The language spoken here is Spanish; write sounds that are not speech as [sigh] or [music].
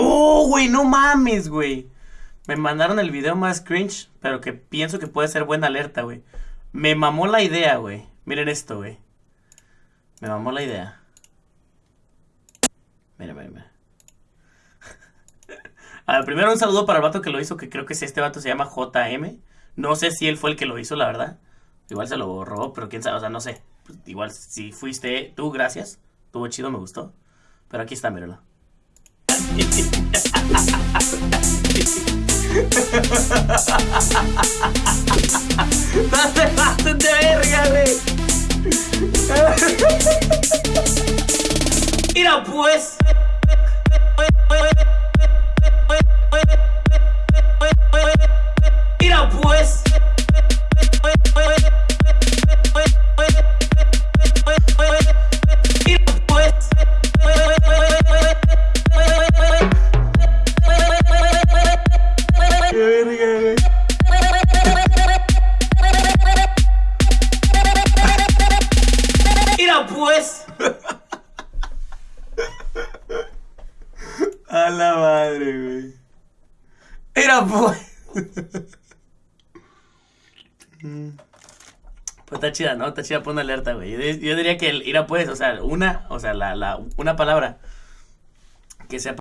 ¡Oh, güey! ¡No mames, güey! Me mandaron el video más cringe, pero que pienso que puede ser buena alerta, güey. Me mamó la idea, güey. Miren esto, güey. Me mamó la idea. Mira, mira, mira. [laughs] A ver, primero un saludo para el vato que lo hizo, que creo que este vato se llama JM. No sé si él fue el que lo hizo, la verdad. Igual se lo robó, pero quién sabe, o sea, no sé. Igual si fuiste tú, gracias. Estuvo chido, me gustó. Pero aquí está, míralo. No te pases de verga, güey. Mira pues. Mira pues. A la madre, güey. Mira pues. Pues está chida, ¿no? Está chida, pon alerta, güey. Yo, diría que el ira pues, o sea, una, o sea, la, la, una palabra que sea